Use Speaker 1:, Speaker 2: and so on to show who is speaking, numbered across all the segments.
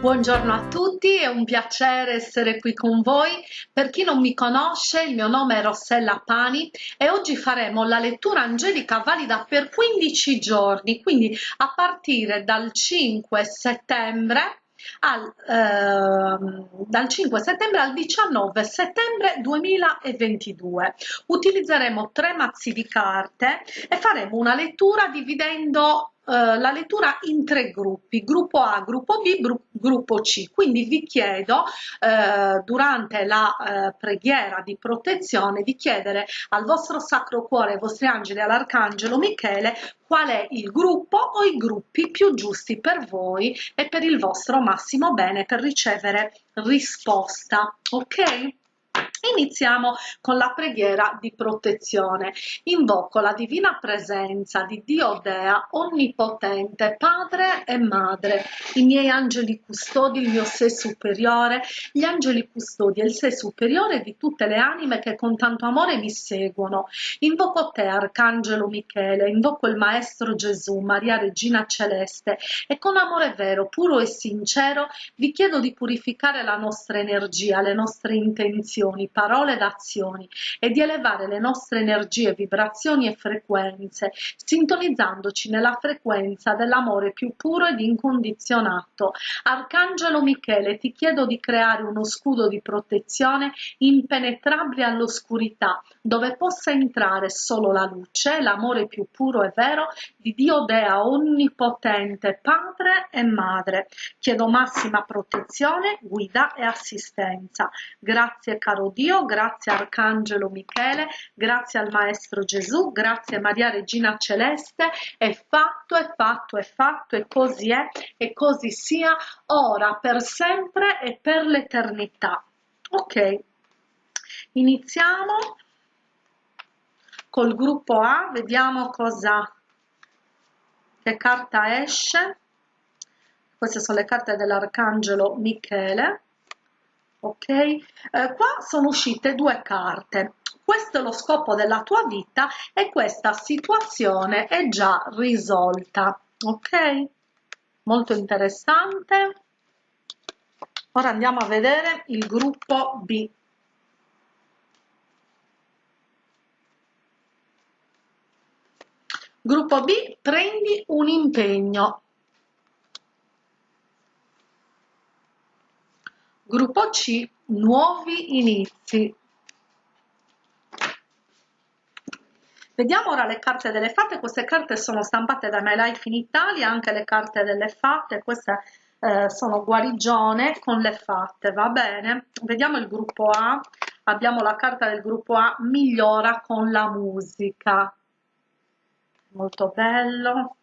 Speaker 1: Buongiorno a tutti, è un piacere essere qui con voi. Per chi non mi conosce, il mio nome è Rossella Pani e oggi faremo la lettura angelica valida per 15 giorni, quindi a partire dal 5 settembre al, eh, dal 5 settembre al 19 settembre 2022. Utilizzeremo tre mazzi di carte e faremo una lettura dividendo eh, la lettura in tre gruppi, gruppo A, gruppo B, gruppo C. Quindi vi chiedo eh, durante la eh, preghiera di protezione di chiedere al vostro Sacro Cuore, ai vostri angeli, all'Arcangelo Michele qual è il gruppo o i gruppi più giusti per voi e per il vostro massimo bene per ricevere risposta. Ok? Iniziamo con la preghiera di protezione. Invoco la divina presenza di Dio Dea, onnipotente, Padre e Madre, i miei angeli custodi, il mio sé superiore, gli angeli custodi e il sé superiore di tutte le anime che con tanto amore mi seguono. Invoco te, Arcangelo Michele, invoco il Maestro Gesù, Maria Regina Celeste e con amore vero, puro e sincero vi chiedo di purificare la nostra energia, le nostre intenzioni, parole ed azioni e di elevare le nostre energie, vibrazioni e frequenze, sintonizzandoci nella frequenza dell'amore più puro ed incondizionato. Arcangelo Michele, ti chiedo di creare uno scudo di protezione impenetrabile all'oscurità, dove possa entrare solo la luce, l'amore più puro e vero di Dio Dea onnipotente, Padre e Madre. Chiedo massima protezione, guida e assistenza. Grazie caro Dio grazie Arcangelo Michele, grazie al Maestro Gesù, grazie Maria Regina Celeste, è fatto, è fatto, è fatto e così è e così sia ora, per sempre e per l'eternità. Ok, iniziamo col gruppo A, vediamo cosa, che carta esce. Queste sono le carte dell'Arcangelo Michele. Ok? Eh, qua sono uscite due carte. Questo è lo scopo della tua vita e questa situazione è già risolta. Ok? Molto interessante. Ora andiamo a vedere il gruppo b gruppo b prendi un impegno. Gruppo C Nuovi inizi. Vediamo ora le carte delle fate, queste carte sono stampate da My Life in Italia, anche le carte delle fate, queste eh, sono guarigione con le fatte, va bene? Vediamo il gruppo A, abbiamo la carta del gruppo A, migliora con la musica, molto bello.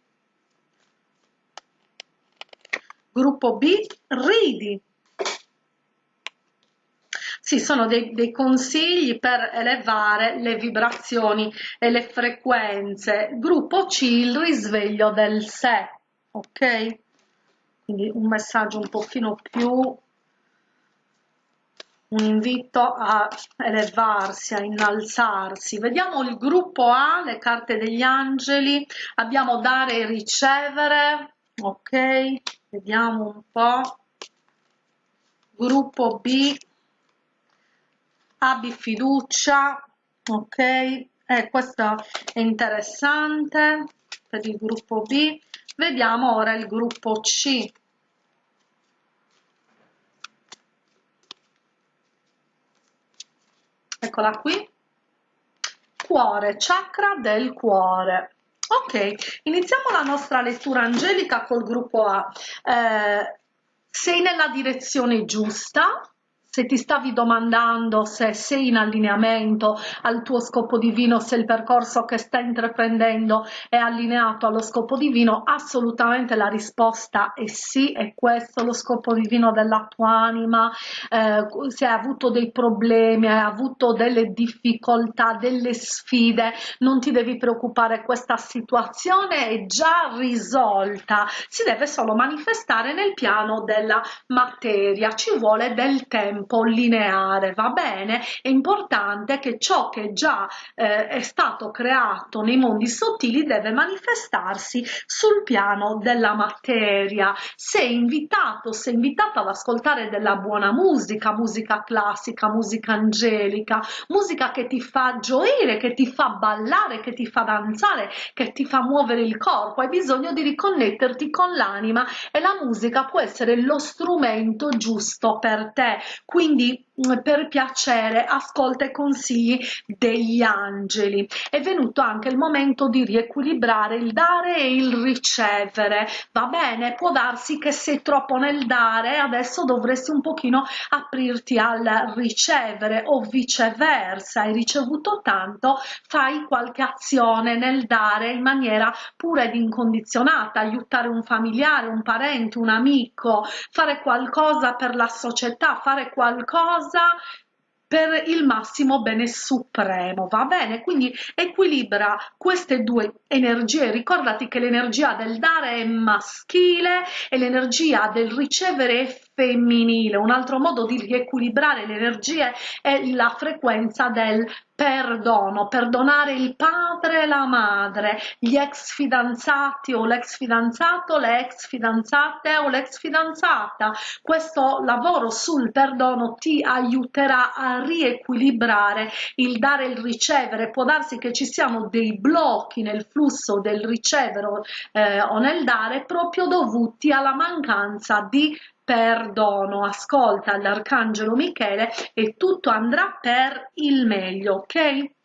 Speaker 1: Gruppo B, ridi, sì, sono dei, dei, consigli per elevare le vibrazioni e le frequenze. Gruppo C, il risveglio del sé, ok? Quindi un messaggio un pochino più, un invito a elevarsi, a innalzarsi. Vediamo il gruppo A, le carte degli angeli, abbiamo dare e ricevere, ok? Vediamo un po'. Gruppo B, abbi fiducia ok eh, questo è interessante per il gruppo B vediamo ora il gruppo C eccola qui. Cuore chakra del cuore. Ok iniziamo la nostra lettura angelica col gruppo A. Eh, sei nella direzione giusta se ti stavi domandando se sei in allineamento al tuo scopo divino, se il percorso che stai intraprendendo è allineato allo scopo divino, assolutamente la risposta è sì, è questo lo scopo divino della tua anima, eh, se hai avuto dei problemi, hai avuto delle difficoltà, delle sfide, non ti devi preoccupare, questa situazione è già risolta, si deve solo manifestare nel piano della materia, ci vuole del tempo po' lineare, va bene? È importante che ciò che già eh, è stato creato nei mondi sottili deve manifestarsi sul piano della materia. Sei invitato, sei invitato ad ascoltare della buona musica, musica classica, musica angelica, musica che ti fa gioire, che ti fa ballare, che ti fa danzare, che ti fa muovere il corpo. Hai bisogno di riconnetterti con l'anima e la musica può essere lo strumento giusto per te. Quindi per piacere ascolta i consigli degli angeli. È venuto anche il momento di riequilibrare il dare e il ricevere. Va bene, può darsi che sei troppo nel dare, adesso dovresti un pochino aprirti al ricevere o viceversa. Hai ricevuto tanto, fai qualche azione nel dare in maniera pura ed incondizionata, aiutare un familiare, un parente, un amico, fare qualcosa per la società, fare qualcosa per il massimo bene supremo, va bene? Quindi equilibra queste due energie, ricordati che l'energia del dare è maschile e l'energia del ricevere è femminile, un altro modo di riequilibrare le energie è la frequenza del perdono, perdonare il padre e la madre, gli ex fidanzati o l'ex fidanzato, le ex fidanzate o l'ex fidanzata. Questo lavoro sul perdono ti aiuterà a riequilibrare il dare e il ricevere. Può darsi che ci siano dei blocchi nel flusso del ricevere eh, o nel dare proprio dovuti alla mancanza di perdono, ascolta l'arcangelo Michele e tutto andrà per il meglio, ok?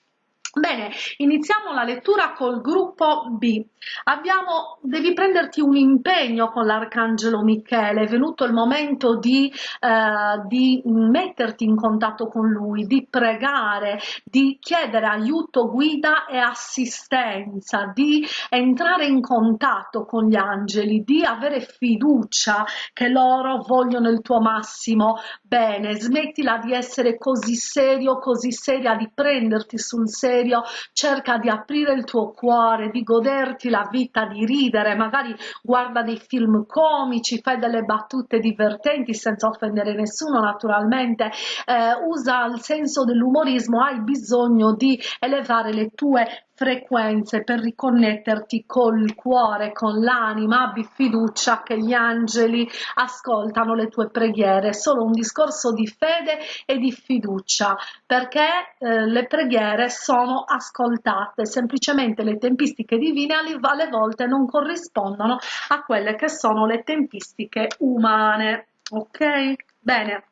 Speaker 1: Bene, iniziamo la lettura col gruppo B. Abbiamo, devi prenderti un impegno con l'Arcangelo Michele, è venuto il momento di, eh, di metterti in contatto con lui, di pregare, di chiedere aiuto, guida e assistenza, di entrare in contatto con gli angeli, di avere fiducia che loro vogliono il tuo massimo bene. Smettila di essere così serio, così seria, di prenderti sul serio serio, cerca di aprire il tuo cuore, di goderti la vita, di ridere, magari guarda dei film comici, fai delle battute divertenti senza offendere nessuno naturalmente, eh, usa il senso dell'umorismo, hai bisogno di elevare le tue frequenze per riconnetterti col cuore, con l'anima, abbi fiducia che gli angeli ascoltano le tue preghiere, solo un discorso di fede e di fiducia, perché eh, le preghiere sono ascoltate, semplicemente le tempistiche divine alle volte non corrispondono a quelle che sono le tempistiche umane. Ok? Bene.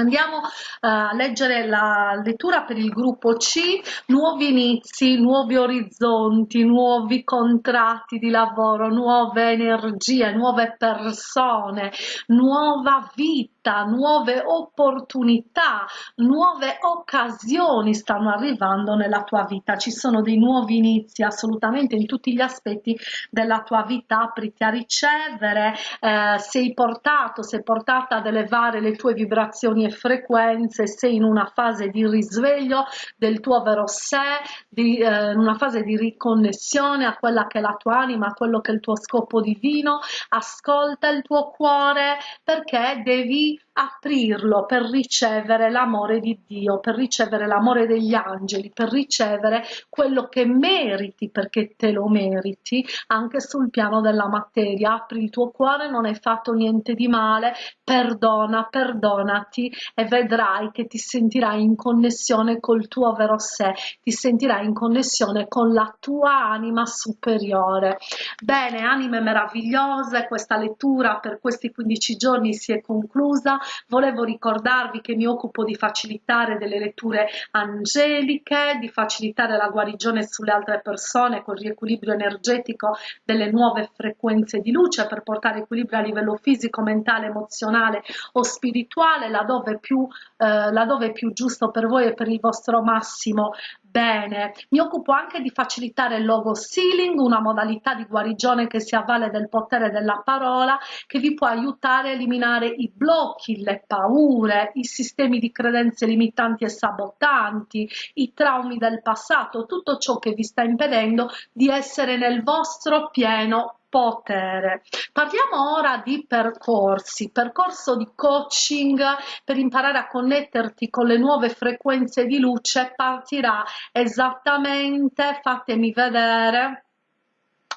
Speaker 1: Andiamo eh, a leggere la lettura per il gruppo C, nuovi inizi, nuovi orizzonti, nuovi contratti di lavoro, nuove energie, nuove persone, nuova vita vita, nuove opportunità, nuove occasioni stanno arrivando nella tua vita. Ci sono dei nuovi inizi assolutamente in tutti gli aspetti della tua vita. Apriti a ricevere, eh, sei portato, sei portata ad elevare le tue vibrazioni e frequenze, sei in una fase di risveglio del tuo vero sé, di, eh, una fase di riconnessione a quella che è la tua anima, a quello che è il tuo scopo divino. Ascolta il tuo cuore perché devi aprirlo per ricevere l'amore di Dio, per ricevere l'amore degli angeli, per ricevere quello che meriti perché te lo meriti anche sul piano della materia. Apri il tuo cuore, non hai fatto niente di male, perdona, perdonati e vedrai che ti sentirai in connessione col tuo vero sé, ti sentirai in connessione con la tua anima superiore. Bene, anime meravigliose, questa lettura per questi 15 giorni si è conclusa volevo ricordarvi che mi occupo di facilitare delle letture angeliche, di facilitare la guarigione sulle altre persone con riequilibrio energetico delle nuove frequenze di luce per portare equilibrio a livello fisico, mentale, emozionale o spirituale laddove più, eh, laddove più giusto per voi e per il vostro massimo Bene, mi occupo anche di facilitare il logo sealing, una modalità di guarigione che si avvale del potere della parola, che vi può aiutare a eliminare i blocchi, le paure, i sistemi di credenze limitanti e sabotanti, i traumi del passato, tutto ciò che vi sta impedendo di essere nel vostro pieno potere. Parliamo ora di percorsi, percorso di coaching per imparare a connetterti con le nuove frequenze di luce partirà esattamente, fatemi vedere,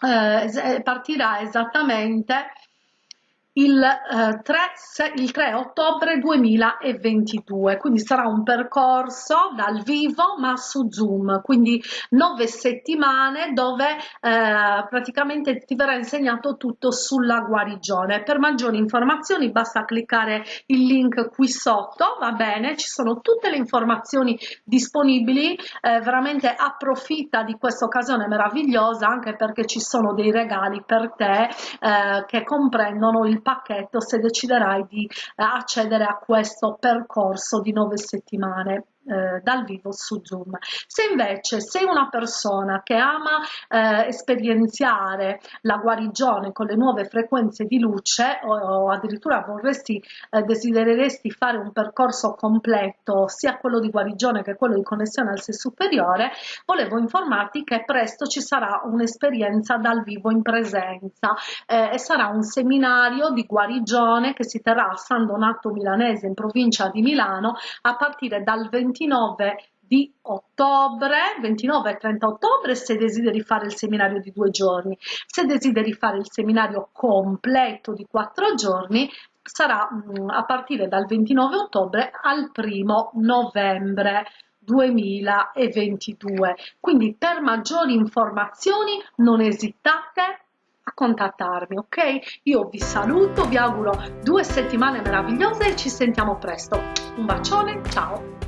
Speaker 1: eh, partirà esattamente il, eh, 3, il 3 ottobre 2022 quindi sarà un percorso dal vivo ma su zoom quindi nove settimane dove eh, praticamente ti verrà insegnato tutto sulla guarigione. Per maggiori informazioni basta cliccare il link qui sotto va bene? Ci sono tutte le informazioni disponibili eh, veramente approfitta di questa occasione meravigliosa anche perché ci sono dei regali per te eh, che comprendono il pacchetto se deciderai di accedere a questo percorso di nove settimane eh, dal vivo su Zoom. Se invece sei una persona che ama eh, esperienziare la guarigione con le nuove frequenze di luce o, o addirittura vorresti, eh, desidereresti fare un percorso completo sia quello di guarigione che quello di connessione al sé superiore, volevo informarti che presto ci sarà un'esperienza dal vivo in presenza eh, e sarà un seminario di guarigione che si terrà a San Donato Milanese in provincia di Milano a partire dal 20 29 di ottobre, 29 e 30 ottobre se desideri fare il seminario di due giorni, se desideri fare il seminario completo di quattro giorni sarà mh, mm, a partire dal 29 ottobre al primo novembre 2022 quindi per maggiori informazioni non esitate a contattarmi ok? Io vi saluto vi auguro due settimane meravigliose e ci sentiamo presto. Un bacione ciao